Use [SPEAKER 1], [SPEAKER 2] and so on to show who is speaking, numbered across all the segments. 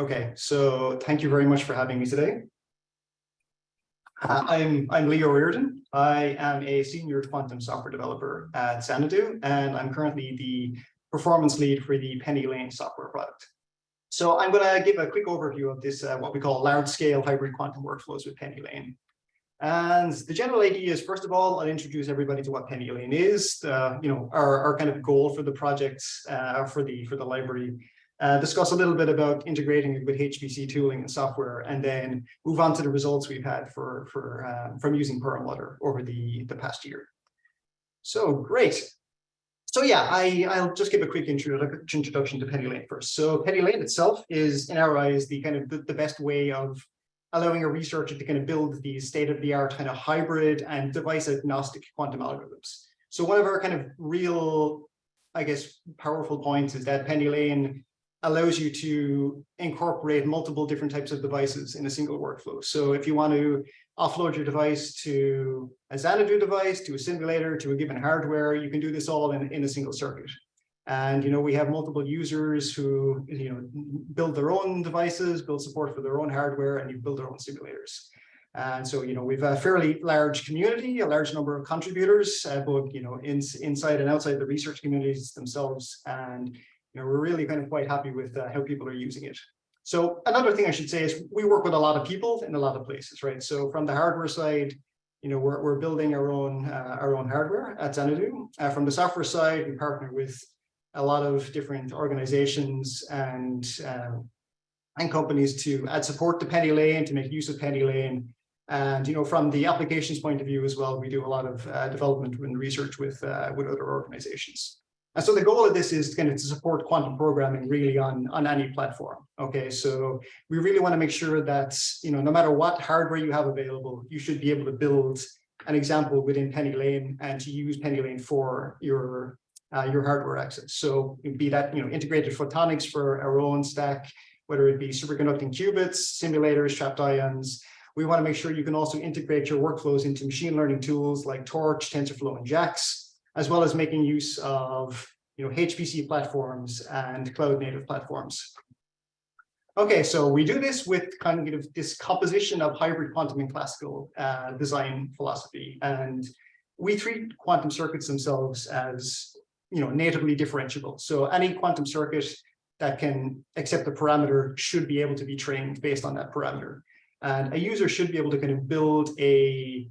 [SPEAKER 1] Okay, so thank you very much for having me today. Uh, I'm, I'm Lee O'Riordan. I am a senior quantum software developer at Xanadu, and I'm currently the performance lead for the PennyLane software product. So I'm going to give a quick overview of this, uh, what we call large-scale hybrid quantum workflows with PennyLane. And the general idea is, first of all, I'll introduce everybody to what PennyLane is, the, you know, our, our kind of goal for the project, uh, for the for the library, uh, discuss a little bit about integrating it with HPC tooling and software, and then move on to the results we've had for for uh, from using Perlmutter over the the past year. So great. So yeah, I, I'll just give a quick introduction to PennyLane first. So PennyLane itself is, in our eyes, the kind of the, the best way of allowing a researcher to kind of build these state-of-the-art kind of hybrid and device-agnostic quantum algorithms. So one of our kind of real, I guess, powerful points is that PennyLane allows you to incorporate multiple different types of devices in a single workflow. So if you want to offload your device to a Xanadu device, to a simulator, to a given hardware, you can do this all in, in a single circuit. And, you know, we have multiple users who, you know, build their own devices, build support for their own hardware, and you build their own simulators. And so, you know, we've a fairly large community, a large number of contributors, uh, both, you know, in, inside and outside the research communities themselves. And, you know, we're really kind of quite happy with uh, how people are using it. So another thing I should say is we work with a lot of people in a lot of places, right? So from the hardware side, you know, we're, we're building our own uh, our own hardware at Xanadu. Uh, from the software side, we partner with a lot of different organizations and um, and companies to add support to PennyLane, to make use of PennyLane. And, you know, from the applications point of view as well, we do a lot of uh, development and research with, uh, with other organizations. And so the goal of this is kind of to support quantum programming really on, on any platform. Okay, so we really want to make sure that, you know, no matter what hardware you have available, you should be able to build an example within PennyLane and to use PennyLane for your uh, your hardware access. So be that you know integrated photonics for our own stack, whether it be superconducting qubits, simulators, trapped ions. We want to make sure you can also integrate your workflows into machine learning tools like Torch, TensorFlow, and JAX, as well as making use of you know HPC platforms and cloud native platforms. Okay, so we do this with kind of this composition of hybrid quantum and classical uh, design philosophy. And we treat quantum circuits themselves as you know, natively differentiable. So any quantum circuit that can accept a parameter should be able to be trained based on that parameter. And a user should be able to kind of build a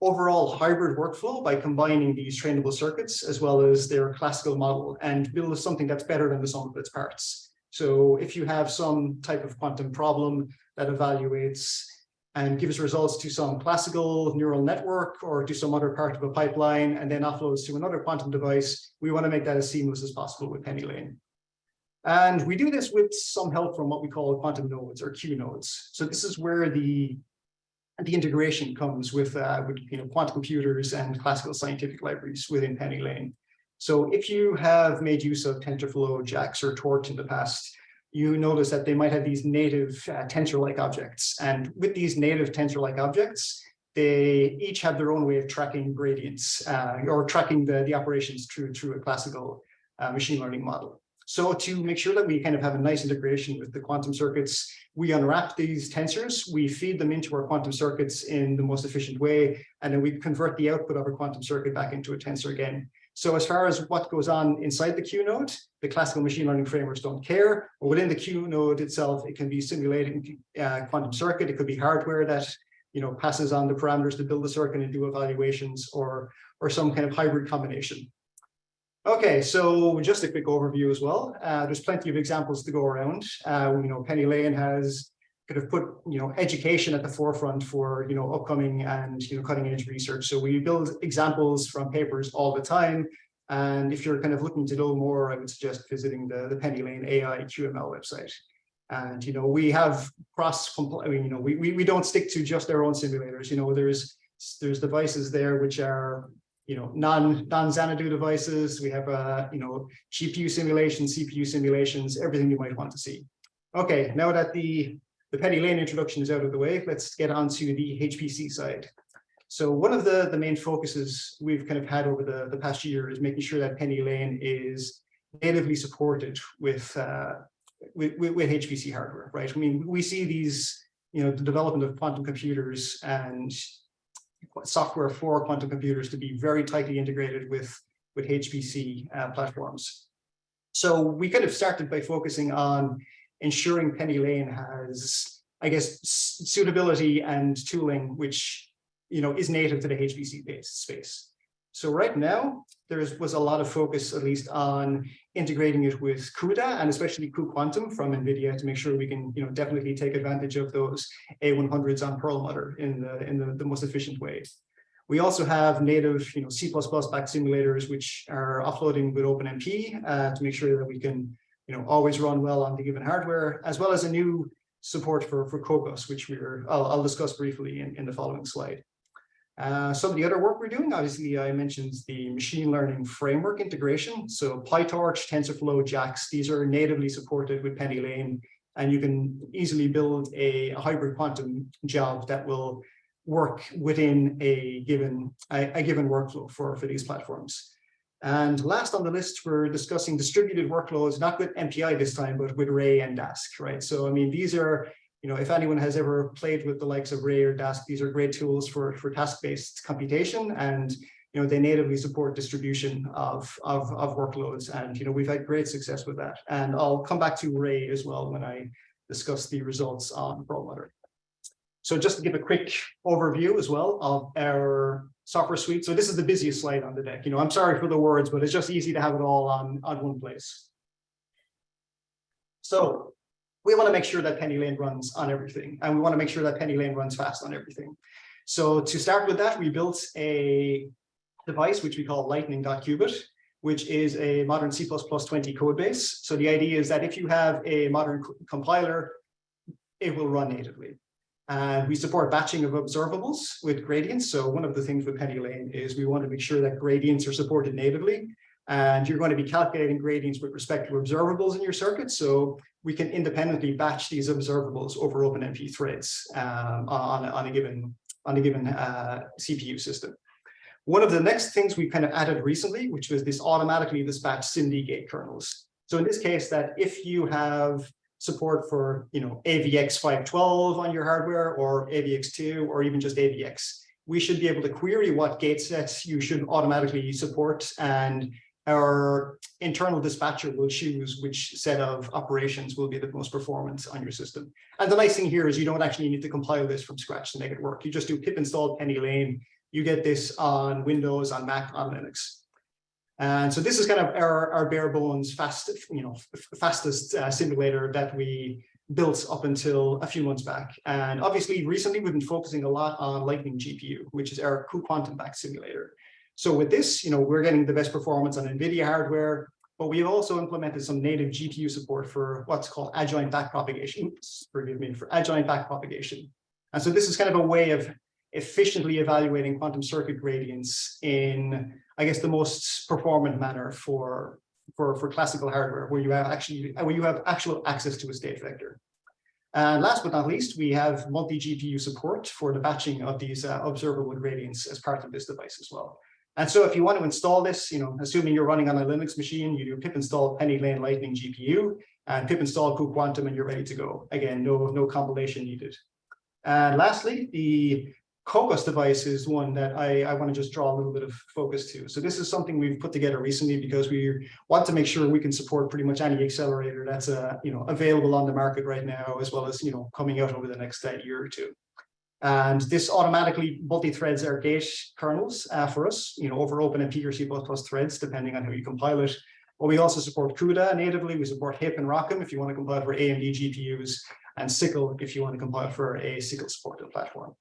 [SPEAKER 1] overall hybrid workflow by combining these trainable circuits as well as their classical model and build something that's better than the sum of its parts. So if you have some type of quantum problem that evaluates and gives results to some classical neural network or to some other part of a pipeline and then offloads to another quantum device, we want to make that as seamless as possible with PennyLane. And we do this with some help from what we call quantum nodes or Q nodes. So this is where the, the integration comes with, uh, with you know, quantum computers and classical scientific libraries within PennyLane. So if you have made use of TensorFlow, JAX, or Torch in the past, you notice that they might have these native uh, tensor-like objects. And with these native tensor-like objects, they each have their own way of tracking gradients uh, or tracking the, the operations through, through a classical uh, machine learning model. So to make sure that we kind of have a nice integration with the quantum circuits, we unwrap these tensors, we feed them into our quantum circuits in the most efficient way, and then we convert the output of our quantum circuit back into a tensor again. So as far as what goes on inside the Q node, the classical machine learning frameworks don't care. Or within the Q node itself, it can be simulating uh, quantum circuit. It could be hardware that you know passes on the parameters to build the circuit and do evaluations, or or some kind of hybrid combination. Okay, so just a quick overview as well. Uh, there's plenty of examples to go around. Uh, you know, PennyLane has kind of put you know education at the forefront for you know upcoming and you know cutting edge research. So we build examples from papers all the time. And if you're kind of looking to know more, I would suggest visiting the, the PennyLane AI QML website. And you know we have cross I mean, you know we, we we don't stick to just our own simulators. You know there's there's devices there which are you know non non Xanadu devices. We have uh you know GPU simulations, CPU simulations, everything you might want to see. Okay, now that the the PennyLane introduction is out of the way, let's get on to the HPC side. So one of the, the main focuses we've kind of had over the, the past year is making sure that PennyLane is natively supported with, uh, with, with, with HPC hardware, right? I mean, we see these, you know, the development of quantum computers and software for quantum computers to be very tightly integrated with, with HPC uh, platforms. So we kind of started by focusing on ensuring PennyLane has, I guess, suitability and tooling, which, you know, is native to the HPC space. So right now, there was a lot of focus, at least, on integrating it with CUDA and especially cuQuantum from NVIDIA to make sure we can, you know, definitely take advantage of those A100s on Perlmutter in the in the, the most efficient way. We also have native, you know, C++ back simulators which are offloading with OpenMP uh, to make sure that we can, you know, always run well on the given hardware, as well as a new support for for Kokkos, which we're I'll, I'll discuss briefly in, in the following slide. Uh, some of the other work we're doing, obviously, I mentioned the machine learning framework integration. So PyTorch, TensorFlow, JAX, these are natively supported with PennyLane, and you can easily build a, a hybrid quantum job that will work within a given a, a, given workflow for, for these platforms. And last on the list, we're discussing distributed workloads, not with MPI this time, but with Ray and Dask, right? So, I mean, these are you know, if anyone has ever played with the likes of Ray or Dask, these are great tools for, for task-based computation and, you know, they natively support distribution of, of, of workloads. And, you know, we've had great success with that. And I'll come back to Ray as well when I discuss the results on Perlmutter. So just to give a quick overview as well of our software suite. So this is the busiest slide on the deck. You know, I'm sorry for the words, but it's just easy to have it all on, on one place. So we want to make sure that PennyLane runs on everything, and we want to make sure that PennyLane runs fast on everything. So to start with that, we built a device which we call lightning.qubit, which is a modern C++ 20 code base. So the idea is that if you have a modern compiler, it will run natively. And we support batching of observables with gradients. So one of the things with PennyLane is we want to make sure that gradients are supported natively. And you're going to be calculating gradients with respect to observables in your circuit. So we can independently batch these observables over OpenMP threads um, on, on a given on a given uh, CPU system. One of the next things we kind of added recently, which was this automatically dispatch SIMD gate kernels. So in this case, that if you have support for you know AVX 512 on your hardware or AVX2 or even just AVX, we should be able to query what gate sets you should automatically support and our internal dispatcher will choose which set of operations will be the most performance on your system. And the nice thing here is you don't actually need to compile this from scratch to make it work. You just do pip install PennyLane. You get this on Windows, on Mac, on Linux. And so this is kind of our, our bare bones fast, you know, fastest uh, simulator that we built up until a few months back. And obviously recently we've been focusing a lot on Lightning GPU, which is our cuQuantum back simulator. So with this, you know, we're getting the best performance on NVIDIA hardware, but we've also implemented some native GPU support for what's called adjoint backpropagation. Forgive me, for adjoint backpropagation. And so this is kind of a way of efficiently evaluating quantum circuit gradients in, I guess, the most performant manner for, for, for classical hardware, where you have actually where you have actual access to a state vector. And last but not least, we have multi-GPU support for the batching of these uh, observable gradients as part of this device as well. And so if you want to install this, you know, assuming you're running on a Linux machine, you do pip install PennyLane Lightning GPU and pip install cuQuantum and you're ready to go. Again, no, no compilation needed. And lastly, the Kokkos device is one that I, I want to just draw a little bit of focus to. So this is something we've put together recently because we want to make sure we can support pretty much any accelerator that's uh, you know available on the market right now, as well as you know coming out over the next uh, year or two. And this automatically multi-threads our gate kernels uh, for us, you know, over OpenMP or C++ threads, depending on how you compile it. But we also support CUDA natively. We support HIP and ROCm if you want to compile for AMD GPUs, and SYCL if you want to compile for a SYCL supported platform.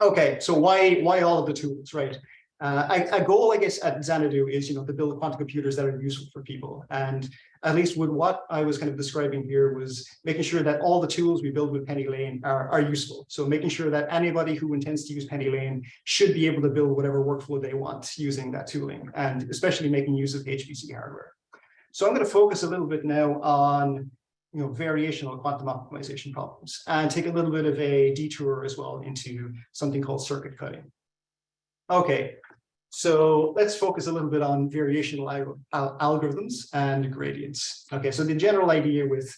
[SPEAKER 1] Okay, so why why all of the tools, right? Uh, a, a, goal, I guess, at Xanadu is, you know, to build quantum computers that are useful for people. And at least with what I was kind of describing here was making sure that all the tools we build with PennyLane are, are useful. So making sure that anybody who intends to use PennyLane should be able to build whatever workflow they want using that tooling, and especially making use of HPC hardware. So I'm going to focus a little bit now on you know, variational quantum optimization problems and take a little bit of a detour as well into something called circuit cutting. Okay, So let's focus a little bit on variational al algorithms and gradients. Okay, so the general idea with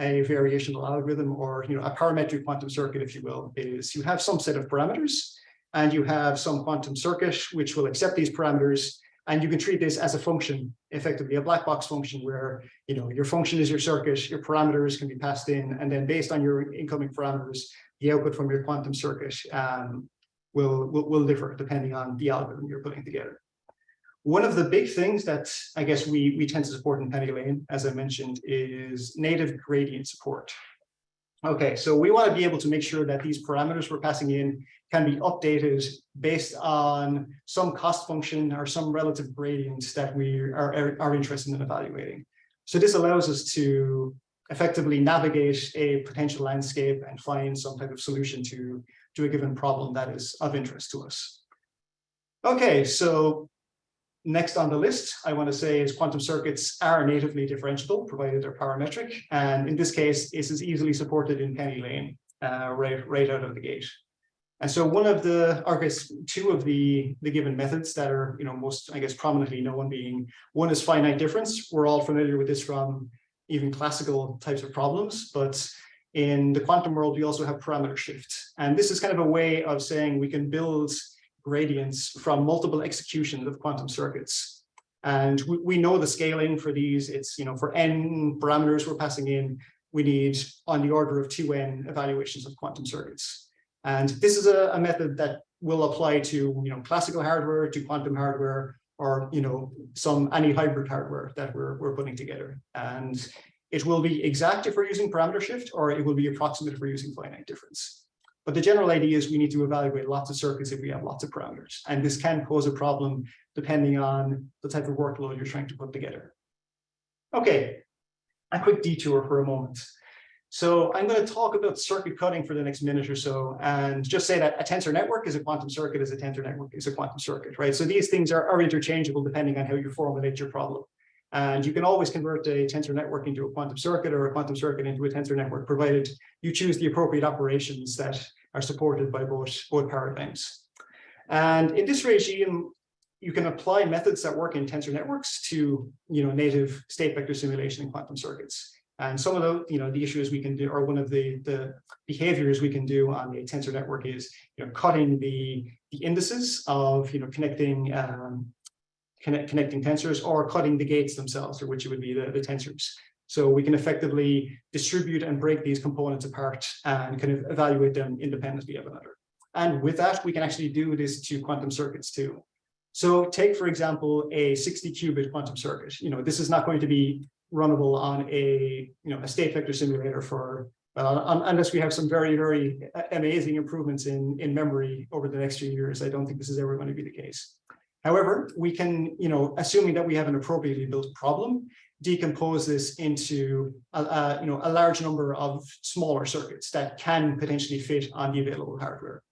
[SPEAKER 1] a variational algorithm or you know a parametric quantum circuit, if you will, is you have some set of parameters and you have some quantum circuit which will accept these parameters and you can treat this as a function, effectively a black box function where you know your function is your circuit, your parameters can be passed in, and then based on your incoming parameters, the output from your quantum circuit um, will, will, will differ depending on the algorithm you're putting together. One of the big things that I guess we, we tend to support in PennyLane, as I mentioned, is native gradient support. Okay, so we want to be able to make sure that these parameters we're passing in can be updated based on some cost function or some relative gradients that we are, are interested in evaluating. So this allows us to effectively navigate a potential landscape and find some type of solution to to a given problem that is of interest to us. Okay, so next on the list, I want to say is quantum circuits are natively differentiable, provided they're parametric. And in this case, this is easily supported in PennyLane uh, right, right out of the gate. And so one of the, or I guess two of the, the given methods that are, you know, most, I guess, prominently known being, one is finite difference. We're all familiar with this from even classical types of problems, but in the quantum world, we also have parameter shift. And this is kind of a way of saying we can build gradients from multiple executions of quantum circuits. And we, we know the scaling for these. It's, you know, for n parameters we're passing in, we need on the order of 2n evaluations of quantum circuits. And this is a, a method that will apply to, you know, classical hardware, to quantum hardware, or, you know, some any hybrid hardware that we're, we're putting together. And it will be exact if we're using parameter shift, or it will be approximate if we're using finite difference. But the general idea is we need to evaluate lots of circuits if we have lots of parameters. And this can pose a problem depending on the type of workload you're trying to put together. Okay, a quick detour for a moment. So I'm going to talk about circuit cutting for the next minute or so and just say that a tensor network is a quantum circuit is a tensor network is a quantum circuit, right? So these things are, are interchangeable depending on how you formulate your problem. And you can always convert a tensor network into a quantum circuit or a quantum circuit into a tensor network, provided you choose the appropriate operations that are supported by both, both paradigms. And in this regime, you can apply methods that work in tensor networks to you know, native state vector simulation in quantum circuits. And some of the, you know, the issues we can do, or one of the, the behaviors we can do on a tensor network is, you know, cutting the, the indices of, you know, connecting um, connect, connecting tensors or cutting the gates themselves, or which it would be the, the tensors. So we can effectively distribute and break these components apart and kind of evaluate them independently of another. And with that, we can actually do this to quantum circuits too. So take, for example, a 60 qubit quantum circuit. You know, this is not going to be runnable on a, you know, a state vector simulator for, well, unless we have some very, very amazing improvements in, in memory over the next few years. I don't think this is ever going to be the case. However, we can, you know, assuming that we have an appropriately built problem, decompose this into a, a, you know, a large number of smaller circuits that can potentially fit on the available hardware.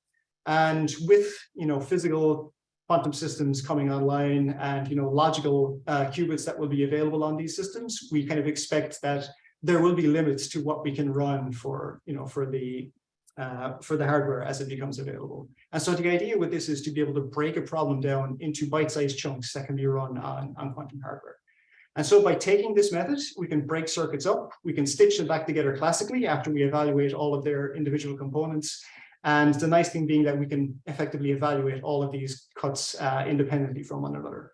[SPEAKER 1] And with, you know, physical quantum systems coming online and, you know, logical uh, qubits that will be available on these systems, we kind of expect that there will be limits to what we can run for, you know, for the uh, for the hardware as it becomes available. And so the idea with this is to be able to break a problem down into bite-sized chunks that can be run on, on quantum hardware. And so by taking this method, we can break circuits up, we can stitch them back together classically after we evaluate all of their individual components. And the nice thing being that we can effectively evaluate all of these cuts uh, independently from one another.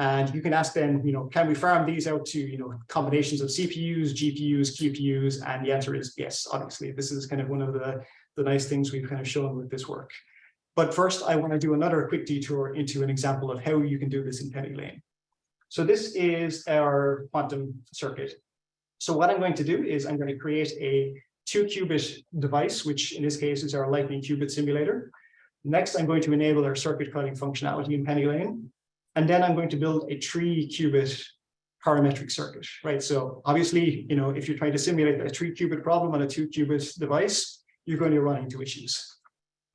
[SPEAKER 1] And you can ask them, you know, can we farm these out to, you know, combinations of CPUs, GPUs, QPUs? And the answer is yes, obviously. This is kind of one of the, the nice things we've kind of shown with this work. But first, I want to do another quick detour into an example of how you can do this in PennyLane. So this is our quantum circuit. So what I'm going to do is I'm going to create a two qubit device, which in this case is our lightning qubit simulator. Next, I'm going to enable our circuit cutting functionality in PennyLane. And then I'm going to build a three qubit parametric circuit, right? So obviously, you know, if you're trying to simulate a three qubit problem on a two qubit device, you're going to run into issues.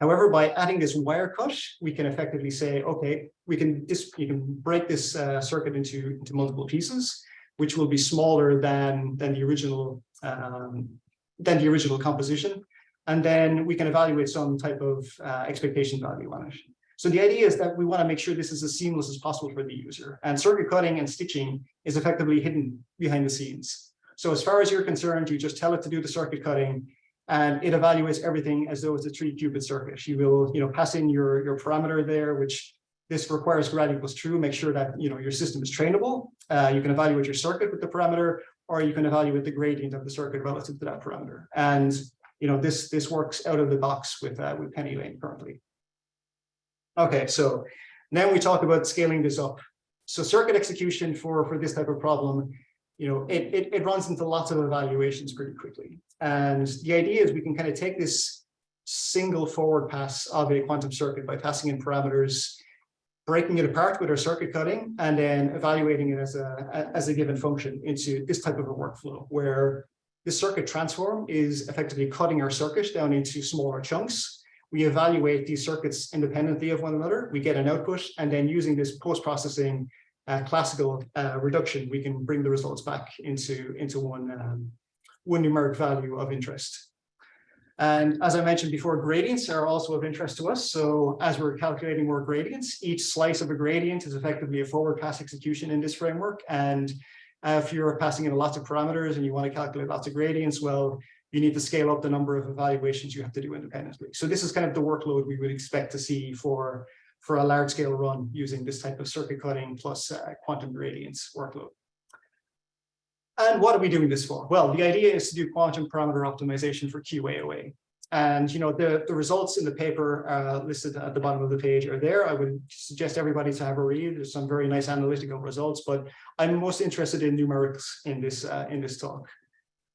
[SPEAKER 1] However, by adding this wire cut, we can effectively say, okay, we can this you can break this uh, circuit into, into multiple pieces, which will be smaller than than the original um, than the original composition, and then we can evaluate some type of uh, expectation value on it. So the idea is that we want to make sure this is as seamless as possible for the user. And circuit cutting and stitching is effectively hidden behind the scenes. So as far as you're concerned, you just tell it to do the circuit cutting and it evaluates everything as though it's a three qubit circuit. You will, you know, pass in your, your parameter there, which this requires grad equals true, make sure that, you know, your system is trainable. Uh, you can evaluate your circuit with the parameter, or you can evaluate the gradient of the circuit relative to that parameter. And, you know, this, this works out of the box with, uh, with PennyLane currently. Okay, so now we talk about scaling this up. So circuit execution for, for this type of problem, you know, it, it, it runs into lots of evaluations pretty quickly. And the idea is we can kind of take this single forward pass of a quantum circuit by passing in parameters, breaking it apart with our circuit cutting, and then evaluating it as a, as a given function into this type of a workflow where the circuit transform is effectively cutting our circuit down into smaller chunks we evaluate these circuits independently of one another. We get an output, and then using this post-processing uh, classical uh, reduction, we can bring the results back into, into one, um, one numeric value of interest. And as I mentioned before, gradients are also of interest to us. So as we're calculating more gradients, each slice of a gradient is effectively a forward pass execution in this framework. And if you're passing in lots of parameters and you want to calculate lots of gradients, well, you need to scale up the number of evaluations you have to do independently. So this is kind of the workload we would expect to see for, for a large scale run using this type of circuit cutting plus uh, quantum gradients workload. And what are we doing this for? Well, the idea is to do quantum parameter optimization for QAOA. And you know the, the results in the paper uh, listed at the bottom of the page are there. I would suggest everybody to have a read. There's some very nice analytical results, but I'm most interested in numerics in this uh, in this talk.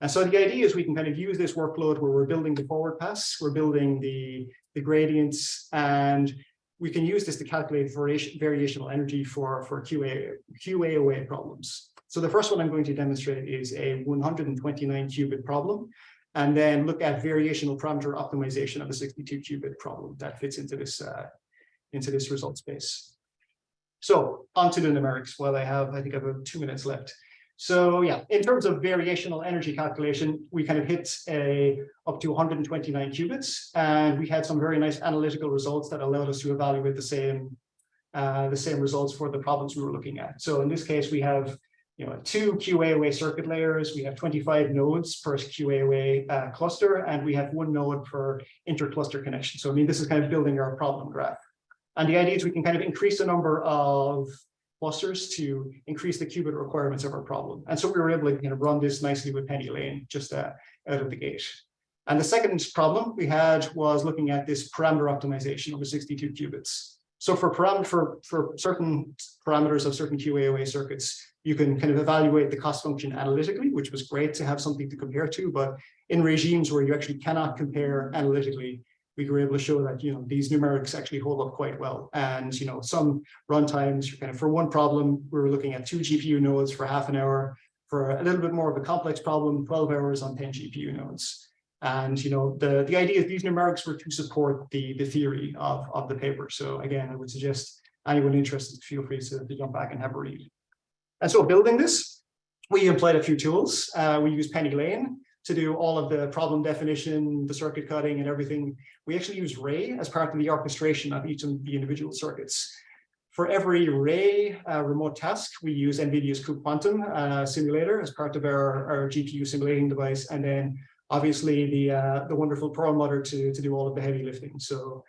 [SPEAKER 1] And so the idea is we can kind of use this workload where we're building the forward pass, we're building the, the gradients, and we can use this to calculate variation, variational energy for, for QA, QAOA problems. So the first one I'm going to demonstrate is a 129 qubit problem, and then look at variational parameter optimization of a 62 qubit problem that fits into this, uh, into this result space. So onto the numerics. While I have, I think I have two minutes left. So yeah, in terms of variational energy calculation, we kind of hit a up to 129 qubits, and we had some very nice analytical results that allowed us to evaluate the same uh, the same results for the problems we were looking at. So in this case, we have you know two QAOA circuit layers, we have 25 nodes per QAOA uh, cluster, and we have one node per intercluster connection. So I mean, this is kind of building our problem graph. And the idea is we can kind of increase the number of clusters to increase the qubit requirements of our problem. And so we were able to kind of run this nicely with PennyLane just uh, out of the gate. And the second problem we had was looking at this parameter optimization over 62 qubits. So for, for, for certain parameters of certain QAOA circuits, you can kind of evaluate the cost function analytically, which was great to have something to compare to. But in regimes where you actually cannot compare analytically, we were able to show that you know these numerics actually hold up quite well. And you know some runtimes, kind of for one problem, we were looking at two GPU nodes for half an hour. For a little bit more of a complex problem, 12 hours on 10 GPU nodes. And you know the the idea is these numerics were to support the the theory of of the paper. So again, I would suggest anyone interested feel free to, to jump back and have a read. And so building this, we employed a few tools. Uh, we use PennyLane to do all of the problem definition, the circuit cutting and everything. We actually use Ray as part of the orchestration of each of the individual circuits. For every Ray uh, remote task, we use NVIDIA's cuQuantum uh, simulator as part of our, our GPU simulating device. And then obviously the, uh, the wonderful Perlmutter to, to do all of the heavy lifting. So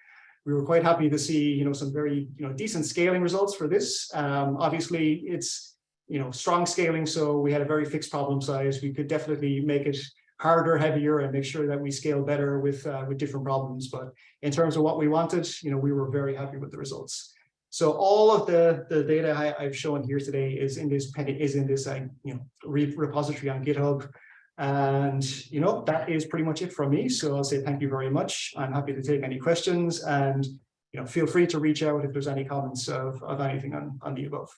[SPEAKER 1] we were quite happy to see, you know, some very, you know, decent scaling results for this. Um, obviously it's, you know, strong scaling. So we had a very fixed problem size. We could definitely make it harder, heavier, and make sure that we scale better with uh, with different problems. But in terms of what we wanted, you know, we were very happy with the results. So all of the the data I, have shown here today is in this is in this uh, you know repository on GitHub. And you know that is pretty much it from me. So I'll say thank you very much. I'm happy to take any questions and you know feel free to reach out if there's any comments of, of anything on, on the above.